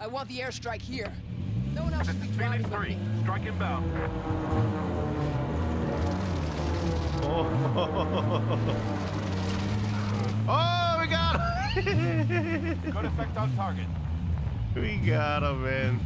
I want the airstrike here. No one else This should is be driving Phoenix 3. me. Strike inbound. Oh, we got him! Good effect on target. we got him, man.